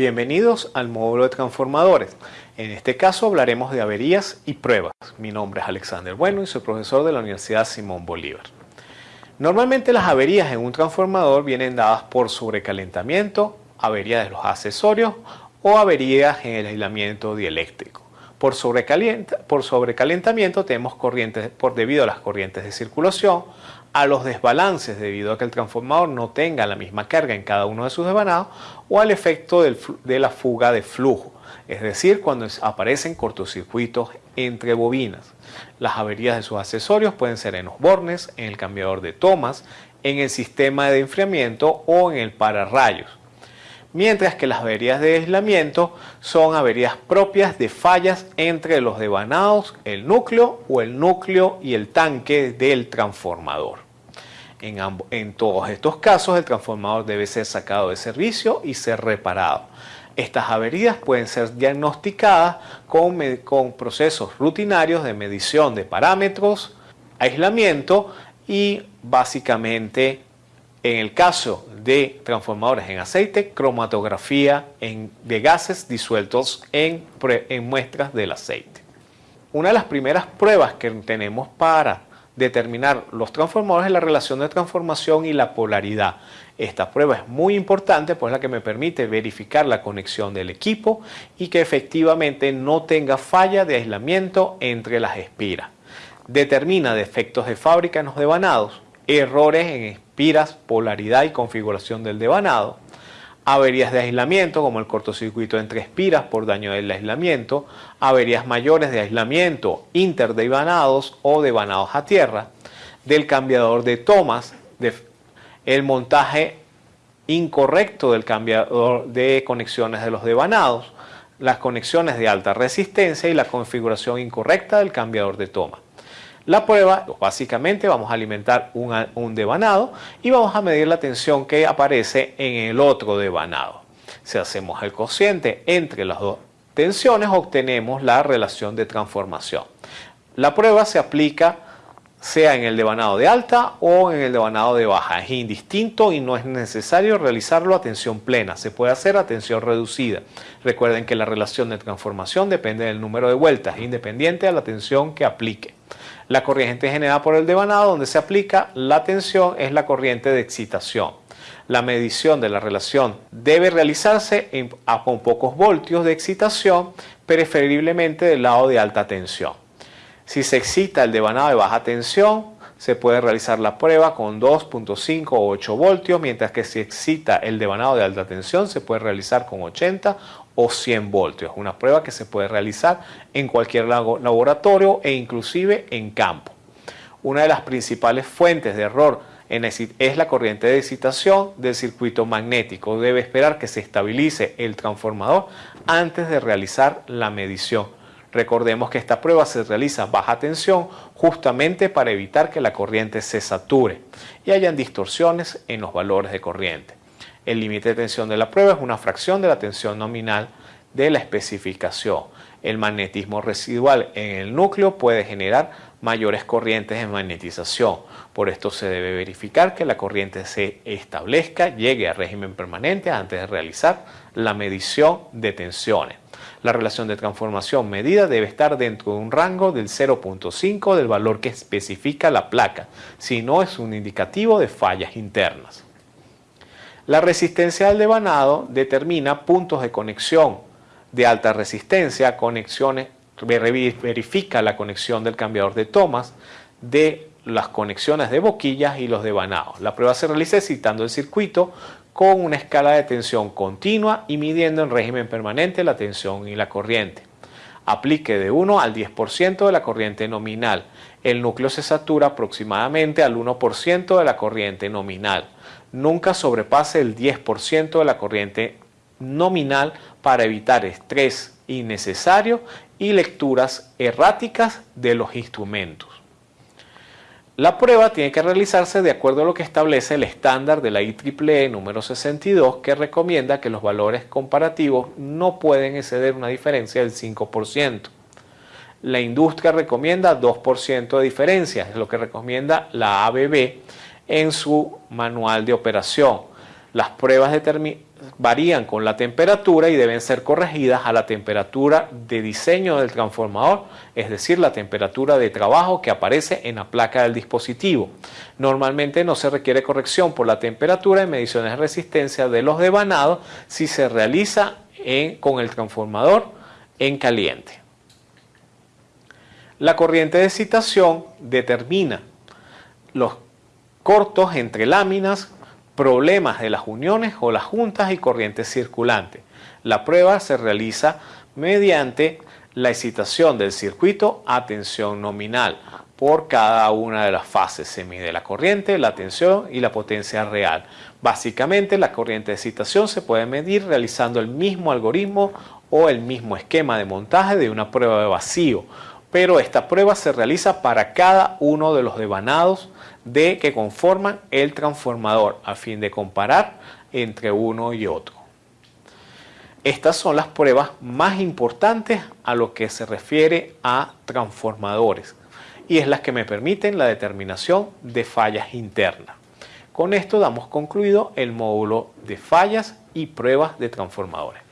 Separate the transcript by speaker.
Speaker 1: Bienvenidos al módulo de transformadores. En este caso hablaremos de averías y pruebas. Mi nombre es Alexander Bueno y soy profesor de la Universidad Simón Bolívar. Normalmente las averías en un transformador vienen dadas por sobrecalentamiento, averías de los accesorios o averías en el aislamiento dieléctrico. Por, por sobrecalentamiento tenemos corrientes por debido a las corrientes de circulación, a los desbalances debido a que el transformador no tenga la misma carga en cada uno de sus desvanados o al efecto de la fuga de flujo, es decir, cuando aparecen cortocircuitos entre bobinas. Las averías de sus accesorios pueden ser en los bornes, en el cambiador de tomas, en el sistema de enfriamiento o en el pararrayos mientras que las averías de aislamiento son averías propias de fallas entre los devanados, el núcleo o el núcleo y el tanque del transformador. En, en, todos estos casos el transformador debe ser sacado de servicio y ser reparado. Estas averías pueden ser diagnosticadas con, con procesos rutinarios de medición de parámetros, aislamiento y básicamente en el caso de transformadores en aceite, cromatografía de gases disueltos en, muestras del aceite. Una de las primeras pruebas que tenemos para determinar los transformadores es la relación de transformación y la polaridad. Esta prueba es muy importante, pues es la que me permite verificar la conexión del equipo y que efectivamente no tenga falla de aislamiento entre las espiras. Determina defectos de fábrica en los devanados, errores en espiras, polaridad y configuración del devanado, averías de aislamiento como el cortocircuito entre espiras por daño del aislamiento, averías mayores de aislamiento interdevanados o devanados a tierra, del cambiador de tomas, el montaje incorrecto del cambiador de conexiones de los devanados, las conexiones de alta resistencia y la configuración incorrecta del cambiador de toma. La prueba, básicamente vamos a alimentar un, devanado y vamos a medir la tensión que aparece en el otro devanado. Si hacemos el cociente entre las dos tensiones, obtenemos la relación de transformación. La prueba se aplica sea en el devanado de alta o en el devanado de baja. Es indistinto y no es necesario realizarlo a tensión plena. Se puede hacer a tensión reducida. Recuerden que la relación de transformación depende del número de vueltas, independiente de la tensión que aplique. La corriente generada por el devanado donde se aplica la tensión es la corriente de excitación. La medición de la relación debe realizarse con pocos voltios de excitación, preferiblemente del lado de alta tensión. Si se excita el devanado de baja tensión, se puede realizar la prueba con 2.5 o 8 voltios, mientras que si excita el devanado de alta tensión se puede realizar con 80 o 100 voltios. Una prueba que se puede realizar en cualquier laboratorio e inclusive en campo. Una de las principales fuentes de error es la corriente de excitación del circuito magnético. Debe esperar que se estabilice el transformador antes de realizar la medición. Recordemos que esta prueba se realiza baja tensión justamente para evitar que la corriente se sature y hayan distorsiones en los valores de corriente. El límite de tensión de la prueba es una fracción de la tensión nominal de la especificación. El magnetismo residual en el núcleo puede generar mayores corrientes de magnetización. Por esto se debe verificar que la corriente se establezca, llegue a régimen permanente antes de realizar la medición de tensiones. La relación de transformación medida debe estar dentro de un rango del 0.5 del valor que especifica la placa, si no es un indicativo de fallas internas. La resistencia del devanado determina puntos de conexión de alta resistencia, conexiones, verifica la conexión del cambiador de tomas, de las conexiones de boquillas y los devanados. La prueba se realiza citando el circuito con una escala de tensión continua y midiendo en régimen permanente la tensión y la corriente. Aplique de 1 al 10% de la corriente nominal. El núcleo se satura aproximadamente al 1% de la corriente nominal nunca sobrepase el 10% de la corriente nominal para evitar estrés innecesario y lecturas erráticas de los instrumentos. La prueba tiene que realizarse de acuerdo a lo que establece el estándar de la IEEE número 62 que recomienda que los valores comparativos no pueden exceder una diferencia del 5%. La industria recomienda 2% de diferencia, es lo que recomienda la ABB en su manual de operación. Las pruebas varían con la temperatura y deben ser corregidas a la temperatura de diseño del transformador, es decir, la temperatura de trabajo que aparece en la placa del dispositivo. Normalmente no se requiere corrección por la temperatura en mediciones de resistencia de los devanados si se realiza con el transformador en caliente. La corriente de excitación determina los cortos entre láminas problemas de las uniones o las juntas y corrientes circulantes. La prueba se realiza mediante la excitación del circuito a tensión nominal. Por cada una de las fases se mide la corriente, la tensión y la potencia real. Básicamente la corriente de excitación se puede medir realizando el mismo algoritmo o el mismo esquema de montaje de una prueba de vacío, pero esta prueba se realiza para cada uno de los devanados de que conforman el transformador a fin de comparar entre uno y otro. Estas son las pruebas más importantes a lo que se refiere a transformadores y es las que me permiten la determinación de fallas internas. Con esto damos concluido el módulo de fallas y pruebas de transformadores.